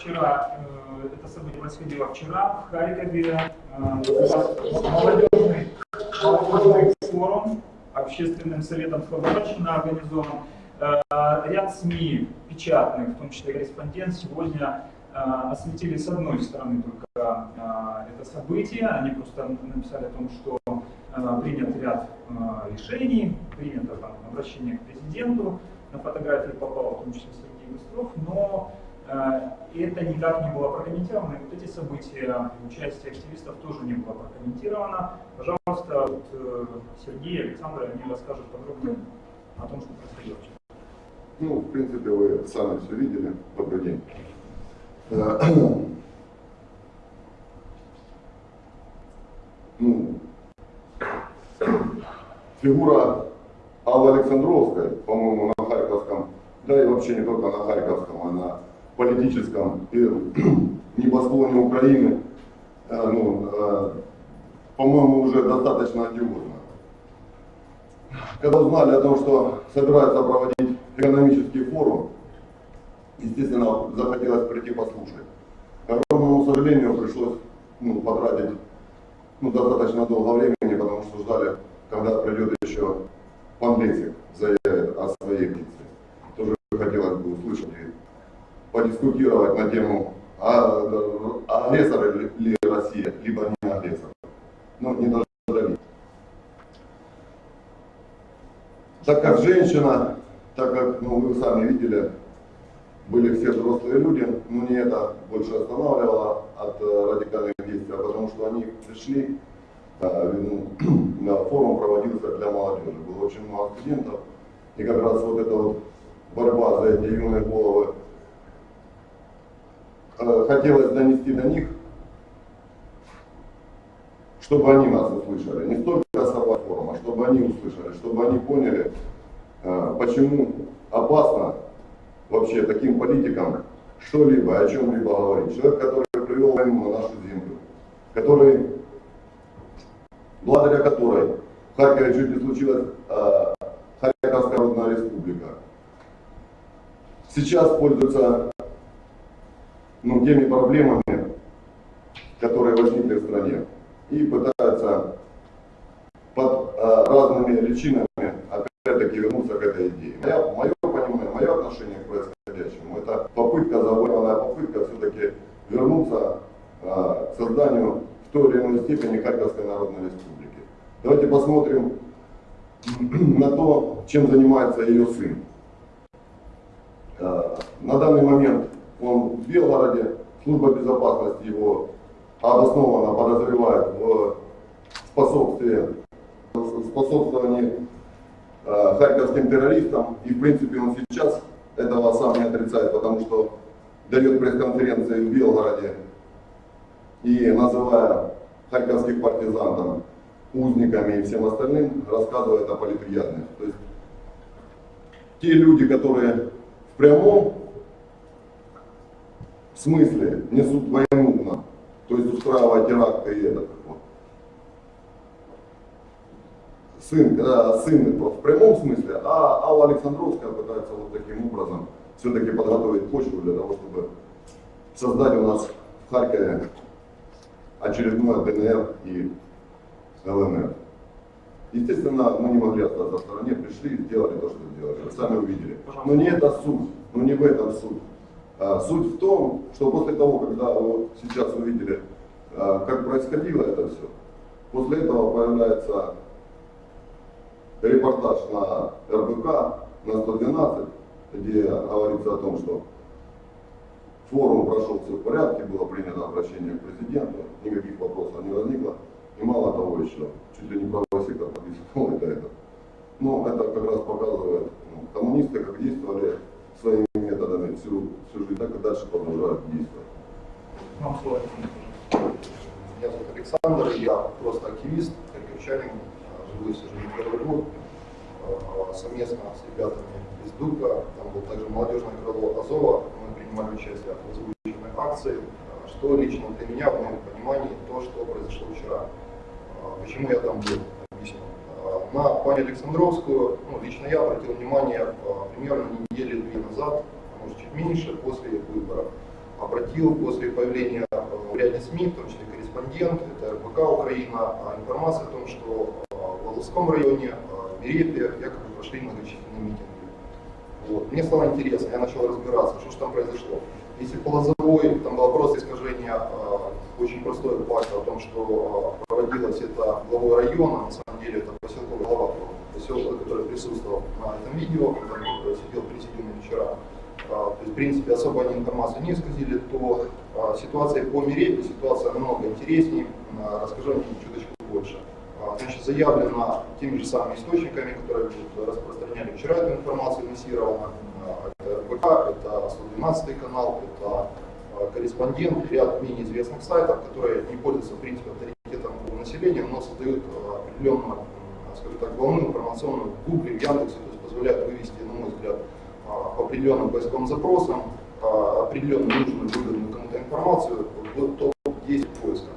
Вчера, э, это событие происходило вчера в Харькове. Э, молодежный, молодежный форум общественным советом Слободчина организован. Э, ряд СМИ печатных, в том числе корреспондент, сегодня осветили с одной стороны только это событие. Они просто написали о том, что принят ряд решений, принято там, обращение к президенту. На фотографии попал в том числе Сергей Быстров, но и это никак не было прокомментировано. И вот эти события, участие активистов тоже не было прокомментировано. Пожалуйста, вот, э, Сергей и Александр они расскажут подробнее о том, что происходило. Ну, в принципе, вы сами все видели. Добрый день. Э, ну, фигура Аллы Александровской, по-моему, на Харьковском, да и вообще не только на Харьковском, она политическом небосклоне Украины, э, ну, э, по-моему, уже достаточно одиозно. Когда узнали о том, что собираются проводить экономический форум, естественно, захотелось прийти послушать. К огромному сожалению, пришлось ну, потратить ну, достаточно долго времени, потому что ждали, когда придет еще пан Лесик, заявит о своей позиции. Тоже хотелось бы услышать подискутировать на тему, а, а агрессор ли Россия, либо не агрессор. Ну, не должны Так как женщина, так как ну, вы сами видели, были все взрослые люди, но не это больше останавливало от э, радикальных действий, а потому что они пришли, э, ну, форум проводился для молодежи, было очень много студентов, и как раз вот эта вот борьба за эти юные головы хотелось донести до них, чтобы они нас услышали. Не столько сама форма, чтобы они услышали, чтобы они поняли, э, почему опасно вообще таким политикам что-либо, о чем-либо говорить. Человек, который привел войну на нашу землю, который, благодаря которой в Харькове чуть не случилась э, Харьковская Народная Республика, сейчас пользуется ну, проблемами, которые возникли в стране, и пытаются под а, разными личинами опять-таки вернуться к этой идее. Моя, мое понимание, мое отношение к происходящему, это попытка, завоеванная попытка все-таки вернуться а, к созданию в той или иной степени Харьковской Народной Республики. Давайте посмотрим на то, чем занимается ее сын. А, на данный момент он в Белгороде, служба безопасности его обоснованно подозревает в способстве, способствовании э, харьковским террористам. И в принципе он сейчас этого сам не отрицает, потому что дает пресс-конференции в Белгороде и называя харьковских партизан там, узниками и всем остальным, рассказывает о политприятных. То есть те люди, которые в прямом в смысле несут войну, то есть устраивать теракты и это. Вот. Сын, когда сын в прямом смысле, а Алла Александровская пытается вот таким образом все-таки подготовить почву для того, чтобы создать у нас в Харькове очередное ДНР и ЛНР. Естественно, мы не могли остаться в стороне, пришли и сделали то, что сделали. Вы сами увидели. Но не это суть, но не в этом суть. А, суть в том, что после того, когда вы сейчас увидели, а, как происходило это все, после этого появляется репортаж на РБК, на 112, где говорится о том, что форум прошел все в порядке, было принято обращение к президенту, никаких вопросов не возникло. И мало того еще, чуть ли не правый сектор подписывал это, это. Но это как раз показывает, ну, коммунисты как действовали всю, всю жизнь, так и дальше продолжают действовать. Вам слово. Меня зовут Александр, я просто активист, харьковчанин, живу здесь уже не первый год, а, совместно с ребятами из ДУКа, там был также молодежное крыло Азова, мы принимали участие в озвученной акции, а, что лично для меня, в моем понимании, то, что произошло вчера. А, почему я там был, объясню. На пани Александровскую, ну, лично я обратил внимание примерно недели две назад, меньше, после выборов. обратил после появления э, в ряде СМИ, в том числе корреспондент, это РБК Украина, а информация о том, что э, в Волжском районе, э, в Мерепе якобы прошли многочисленные митинги. Вот. Мне стало интересно, я начал разбираться, что же там произошло. Если по там было просто искажение э, очень простой факт о том, что э, проводилось это главой района, на самом деле это поселковый глава, поселок, который присутствовал на этом видео, который сидел президиуме вчера. Э, то есть, в принципе, особо они информацию не исказили, то э, ситуация по Мерепе, ситуация намного интереснее, э, расскажу о ней чуточку больше. А, Значит, заявлено теми же самыми источниками, которые распространяли вчера эту информацию массированно. А, Это РБК, это 112 канал, это а, корреспондент, ряд менее известных сайтов, которые не пользуются, в принципе, авторитетом у населения, но создают а, определенную, скажем так, волну информационную в Гугле, в Яндексе, то есть позволяют вывести, на мой взгляд, а, по определенным поисковым запросам а, определенную нужную, выгодную кому-то информацию в топ-10 поиска.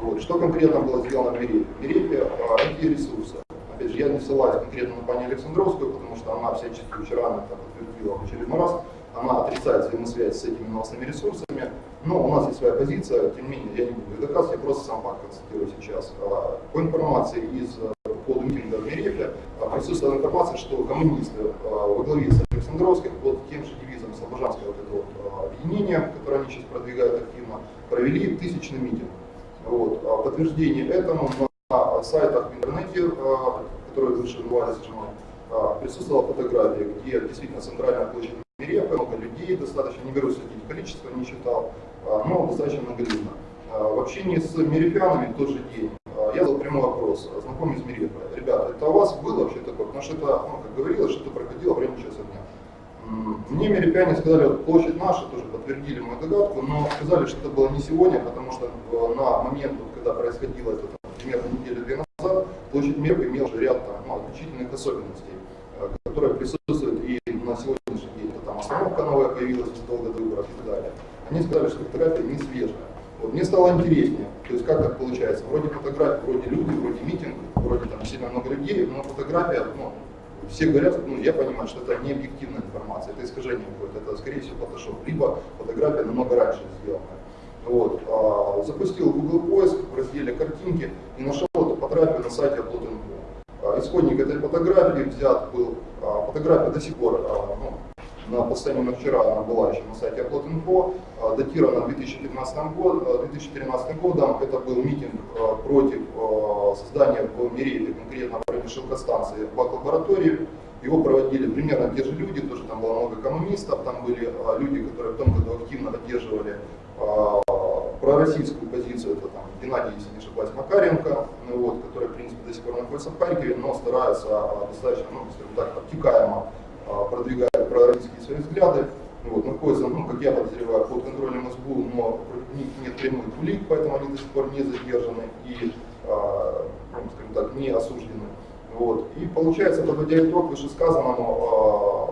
Вот. Что конкретно было сделано в Мерепе? В Мерепе эти ресурсы. Опять же, я не ссылаюсь конкретно на пани Александровскую, потому что она всячески вчера она это подтвердила в очередной раз. Она отрицает взаимосвязь с этими новостными ресурсами. Но у нас есть своя позиция, тем не менее, я не буду их доказывать, я просто сам факт констатирую сейчас. А, По информации из э, по митинга в Мерепе а, присутствовала информация, что коммунисты во главе с Александровской под тем же девизом Слобожанского вот этого а, объединения, которое они сейчас продвигают активно, провели тысячный митинг. Вот. А Подтверждение этому на сайтах в интернете, а, которые выше назывались присутствовала фотография, где действительно центральная площадь Мерепы, много людей, достаточно, не беру следить количество, не считал, но достаточно многолюдно. В общении с мерепянами тот же день я задал прямой вопрос, знакомый из Мерепы. Ребята, это у вас было вообще такое? Потому что это, ну, как говорилось, что это проходило время часа Мне мерепяне сказали, вот площадь наша, тоже подтвердили мою догадку, но сказали, что это было не сегодня, потому что э, на момент, вот, когда происходило это, там, примерно неделю-две назад, площадь Мерпы имела уже ряд там, ну, отличительных особенностей, э, которые присутствуют и на сегодняшний день. Это, там остановка новая появилась задолго до выборов и так далее. Они сказали, что фотография не свежая. Вот, мне стало интереснее, то есть как так получается, вроде фотографии, вроде люди, вроде митинг, вроде там сильно много людей, но фотография, ну, все говорят, ну, я понимаю, что это не объективная информация, это искажение какое-то, это, скорее всего, фотошоп, либо фотография намного раньше сделана. Вот. А, запустил Google поиск в разделе картинки и нашел эту фотографию на сайте Upload.info. А, исходник этой фотографии взят был, а, фотография до сих пор, а, ну, на последнем на вчера она была еще на сайте Upload.info, а, датирована 2015 год, а, 2013 годом. Это был митинг а, против а, создания в Мерепе, конкретно в шелкостанции, бак-лаборатории. Его проводили примерно те же люди, тоже там было много коммунистов, там были а, люди, которые в том году активно поддерживали а, пророссийскую позицию, это там Геннадий, если не ошибаюсь, Макаренко, ну, вот, который, в принципе, до сих пор находится в Харькове, но старается а, достаточно, ну, скажем так, обтекаемо продвигает пророссийские свои взгляды. Вот, находится, ну, как я подозреваю, под контролем СБУ, но них нет прямых улик, поэтому они до сих пор не задержаны и, ну, скажем так, не осуждены. Вот. И получается, подводя итог вышесказанному, а,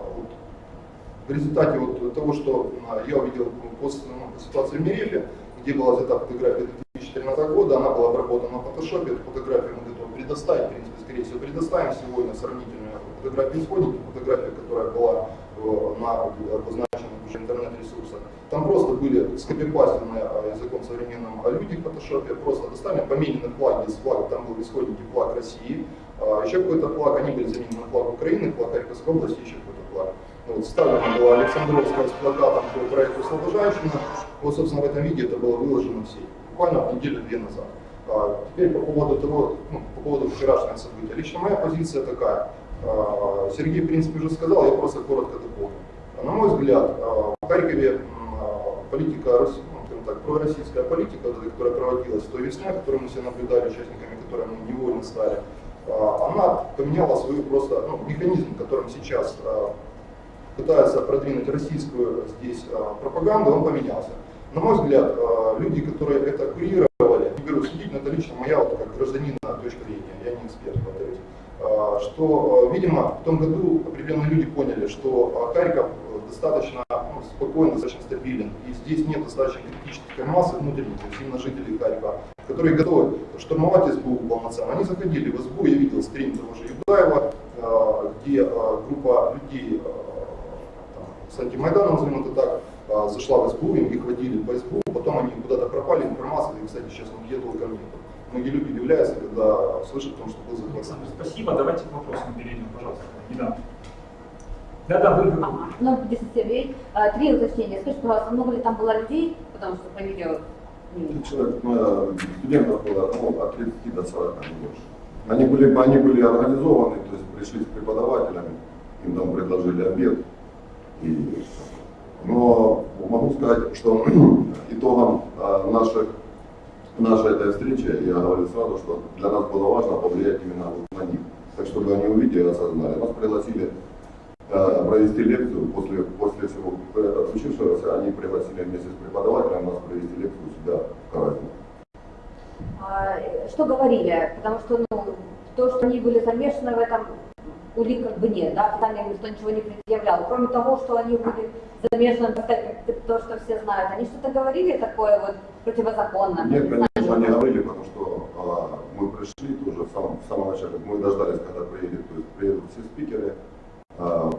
в результате вот того, что а, я увидел после ну, ситуации в Мерефе, где была взята фотография 2014 года, она была обработана в фотошопе, эту фотографию мы готовы предоставить, в принципе, скорее всего, предоставим сегодня сравнительную фотографию исходники, фотография, которая была э, на обозначенных уже интернет-ресурсах. Там просто были скопипастены э, языком современным а люди в фотошопе, просто достали поменены флаги с флага, там был в исходнике флаг России, а еще какой-то флаг, они были заменены на флаг Украины, флаг Харьковской области, еще какой-то флаг. Вот, вставлена была Александровская с плакатом по проекту Слобожанщина. Вот, собственно, в этом виде это было выложено в сеть. Буквально неделю-две назад. А, теперь по поводу того, ну, по поводу вчерашнего события. Лично моя позиция такая. А, Сергей, в принципе, уже сказал, я просто коротко дополню. На мой взгляд, а, в Харькове а, политика, ну, так, пророссийская политика, которая проводилась в той весне, которую мы все наблюдали, участниками которой мы невольно стали, а, она поменяла свою просто ну, механизм, которым сейчас а, пытаются продвинуть российскую здесь а, пропаганду, он поменялся. На мой взгляд, а, люди, которые это курировали, не беру судить, но это лично моя вот, как гражданина точка зрения, я не эксперт, повторюсь, а, что, а, видимо, в том году определенные люди поняли, что а, Харьков достаточно ну, спокойно, достаточно стабилен, и здесь нет достаточно критической массы внутренних, именно жителей Харькова, которые готовы штурмовать СБУ полноценно. Они заходили в СБУ, я видел стрим того же Юдаева, а, где а, группа людей а, там, с антимайданом, назовем это так, а, зашла в СБУ, им их водили по СБУ, потом они куда-то пропали, информация, и, кстати, сейчас нигде толком нет. Многие люди удивляются, когда слышат о том, что был захват. Спасибо. Давайте к вопросам перейдем, пожалуйста. Да. Да-да, вы, вы. Ага. Ну, 10 Сергей, а, три уточнения. Скажите, пожалуйста, много ли там было людей, потому что по видео Человек, ну, студентов было ну, от 30 до 40, не больше. Они были, они были организованы, то есть пришли с преподавателями, им там предложили обед. И, но могу сказать, что итогом а, наших, нашей этой встречи, я говорил сразу, что для нас было важно повлиять именно на них. Так чтобы они увидели и осознали. Нас пригласили э, провести лекцию после, после всего э, случившегося, они пригласили вместе с преподавателем нас провести лекцию себя в Каразине. А, э, Что говорили? Потому что ну, то, что они были замешаны в этом, улик как бы нет, да, официально никто ничего не предъявлял. Кроме того, что они были замешаны, в то, что все знают, они что-то говорили такое вот противозаконное? Нет, конечно, не говорили, потому что а, мы пришли тоже в самом, в самом начале. Мы дождались, когда приедет, то есть приедут все спикеры. А,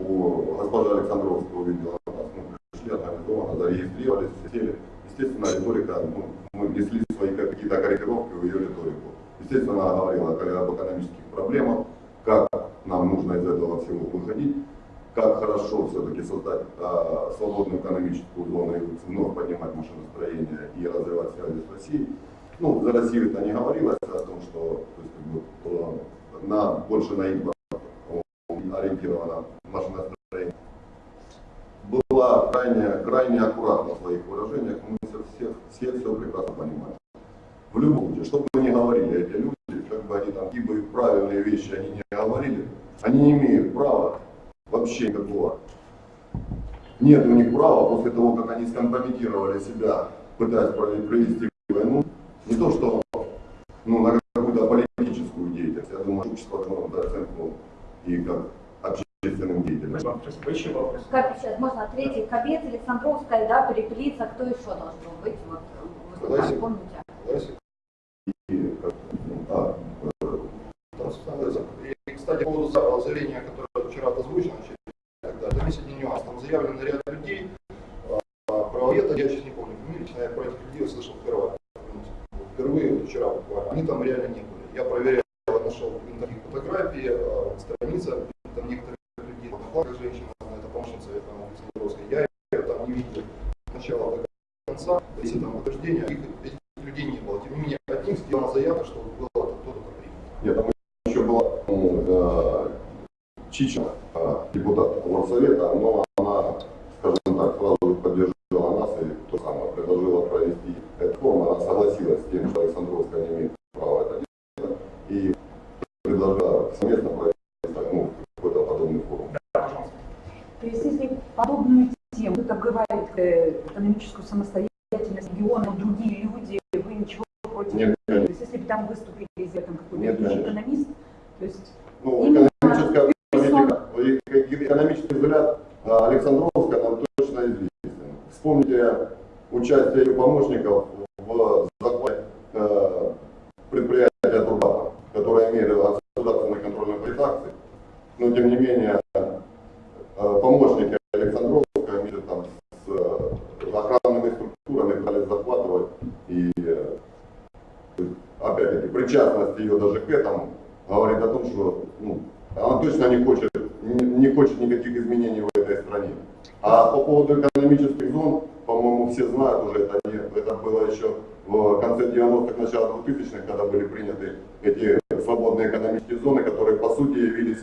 у госпожа Александровская увидела нас, мы пришли организованно, зарегистрировались, все сели. Естественно, риторика, ну, мы несли свои какие-то корректировки в ее риторику. Естественно, она говорила об экономических проблемах, как нам нужно из этого всего выходить, как хорошо все-таки создать а, свободную экономическую зону и вновь поднимать машиностроение и развивать связи с Россией. Ну, за Россию это не говорилось о том, что то есть, как бы, на, больше на импорт э, ориентировано машиностроение. Была крайне, крайне аккуратна в своих выражениях, мы все, все, все, все прекрасно понимаем. В любом случае, что бы ни говорили эти люди, как бы они там, какие бы правильные вещи они не говорили, они не имеют права вообще никакого. Нет у них права после того, как они скомпрометировали себя, пытаясь прове- провести войну, не то что ну, на какую-то политическую деятельность. Я думаю, общество должно дать оценку и как Как сейчас можно третий кабец, Александровская, да, перепелиться, кто еще должен быть? Вот, вы Давайте. помните? Ну, а, э, И, кстати, по поводу за- заявления, которое вчера озвучено, далее, там есть один нюанс. Там заявлен ряд людей, а, правоведа, я сейчас не помню фамилии, честно, я про этих людей услышал впервые. Впервые, вот вчера буквально. Они там реально не были. Я проверял, нашел в интернете фотографии, а, страница, там некоторых людей, одноклассник женщина, это помощница э, Александровской. Я ее там не видел с начала до конца, если там утверждения, их, этих людей не было. Тем не менее, от них сделана заявка, что было кто-то принято. Нет, там еще была ну, э, Чичина, э, депутат горсовета, но она, скажем так, сразу же поддержала нас и то самое, предложила провести этот форум. Она согласилась с тем, что Александровская не имеет права это делать, и предложила совместно провести ну, какой-то подобный форум. Да, пожалуйста. То есть если подобную тему, как говорит э, экономическую самостоятельность региона, другие люди, вы ничего против Нет, не имеете? То есть если бы там выступили из этом какой-то экономист, то есть Ну, экономическая политика, э, экономический взгляд э, Александровска нам точно известен. Вспомните участие ее помощников в захвате э, предприятия Турбата, которые имели государственный контроль над акций. Но тем не менее, э, помощники Александровска вместе там с э, охранными структурами пытались захватывать и э, то есть, опять-таки, причастность этому говорит о том, что ну, она точно не хочет, не, не хочет никаких изменений в этой стране. А по поводу экономических зон, по-моему, все знают уже, это, не, это было еще в конце 90-х, начало 2000-х, когда были приняты эти свободные экономические зоны, которые по сути явились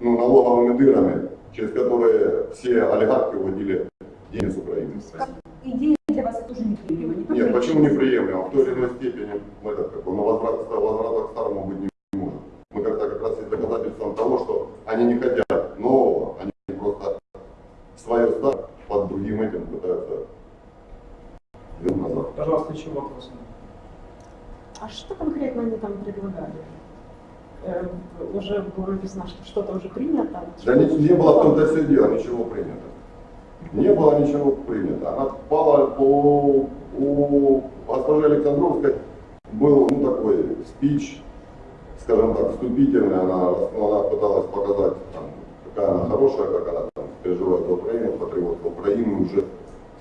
ну, налоговыми дырами, через которые все олигархи уводили деньги с Украины. как идея для вас тоже неприемлемо. Не Нет, почему личность. неприемлемо? В той или иной степени мы это как бы, но возврат, возврата к старому быть не может. Мы как-то как раз есть доказательством того, что они не хотят нового, они просто свое старое под другим этим пытаются вернуть назад. Пожалуйста, еще вопросы. А что конкретно они там предлагали? Э, уже было написано, что что-то уже принято. Да не, не было в том-то все дело, ничего принято. Не было ничего принято. Она пала по у госпожи Александровской был ну, такой спич, скажем так, вступительный. Она, она пыталась показать, там, какая она хорошая, как она там, переживает за Украину, патриот Украины уже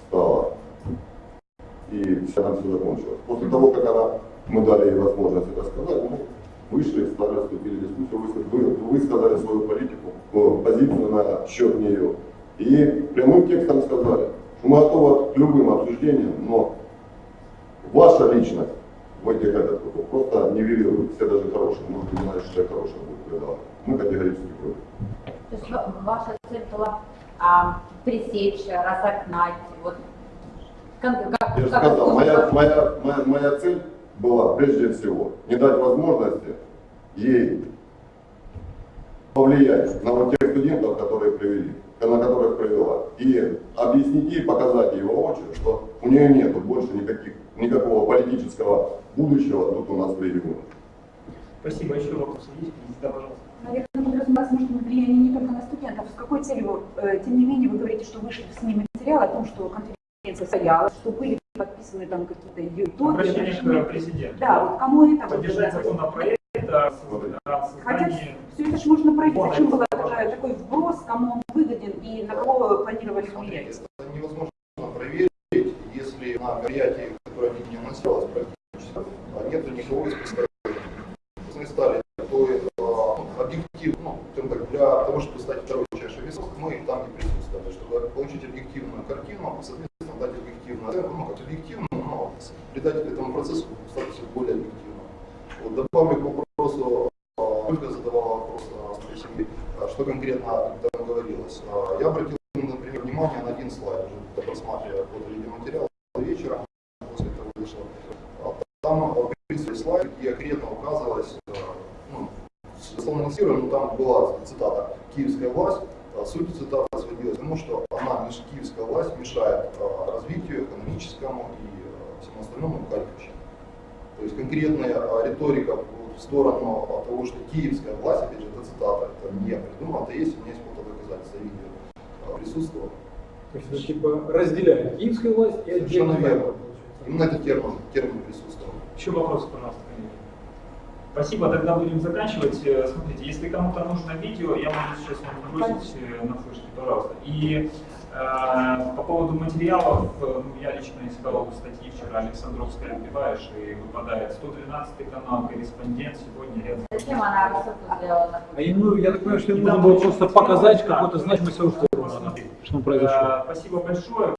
стала. И все там все закончилось. После того, как она, мы дали ей возможность это сказать, мы вышли, стали, вступили в дискуссию, вы, вы, высказали свою политику, э, позицию на счет нее. И прямым текстом сказали, что мы готовы к любым обсуждениям, но ваша личность в этих этот, вот, просто нивелирует. Все даже хорошие, может быть, знаешь, что я хороший будет предавать. Мы категорически против. То есть ва- ваша цель была а, пресечь, разогнать, вот как, как, Я же сказал, моя, моя, моя, моя цель была прежде всего не дать возможности ей повлиять на вот тех студентов, которые привели, на которых привела, и объяснить ей, показать ей воочию, что у нее нет больше никаких, никакого политического будущего тут у нас в регионе. Спасибо. Еще вопросы есть? Да, пожалуйста. Наверное, подразумевается, быть, влияние не только на студентов. С какой целью, э, тем не менее, вы говорите, что вышли в СМИ материал о том, что конференция состоялась, что были подписаны там какие-то итоги. Обращение к президенту. Да, вот кому это? Поддержать законопроект о Хотя все это же можно пройти. Зачем это был важно. такая- такой вброс, кому он выгоден и на кого планировали? Это невозможно проверить, если на мероприятии, которое не анонсировалось практически, а нет никого из представителей. Мы стали такой э, объектив, ну, скажем так, для того, чтобы стать второй чашей весов, мы там не присутствовали, чтобы получить объективную картину, соответственно, дать объективную оценку, ну, как объективную, но придать этому процессу статус более объективным. Вот, добавлю к вопросу, э, Ольга задавала вопрос, а что конкретно там говорилось. А, Я обратил, внимание на один слайд, уже просматривая под видеоматериал вечером, после этого вышло. А, Там присутствовали слайд, где конкретно указывалось, э, ну, цитирую, но там была цитата «Киевская власть». А Суть цитаты сводилась к тому, что она, киевская власть, мешает э, развитию экономическому и всему остальному Харьковщины. То есть конкретная риторика в сторону того, что киевская власть, опять же, это цитата, это не я придумал, это есть, у меня есть фотодоказательства, видео э, присутствовало. То есть, ну, типа, разделяет киевскую власть и Совершенно отдельно верно. Именно этот термин, термин присутствовал. Еще вопросы, пожалуйста, коллеги? Спасибо, тогда будем заканчивать. Э, Смотрите, если кому-то нужно видео, я могу сейчас вам бросить э, на флешке, пожалуйста. И по поводу материалов, э, ну, я лично искал статьи вчера Александровская отбиваешь и выпадает 113 канал, корреспондент, сегодня рядом. Зачем она рассылку сделала? Ему, я так понимаю, что ему нужно было просто показать какую-то то значимость того, что произошло. Э, Спасибо большое.